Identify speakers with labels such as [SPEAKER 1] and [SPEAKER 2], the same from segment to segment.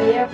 [SPEAKER 1] yeah.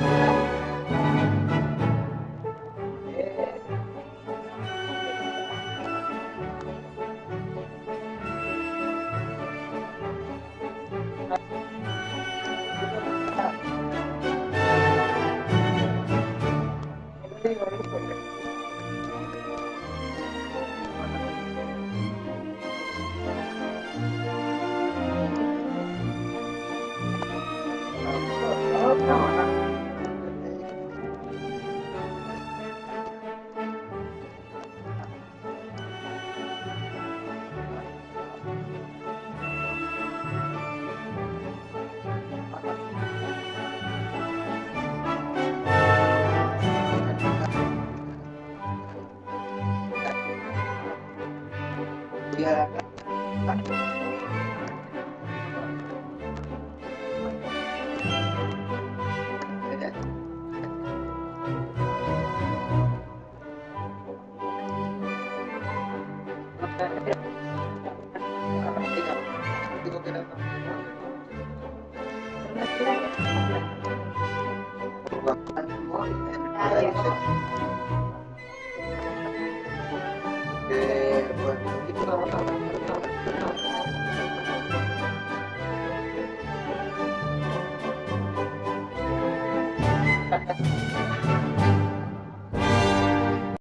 [SPEAKER 2] dia
[SPEAKER 1] Thank you.
[SPEAKER 2] Ha ha ha.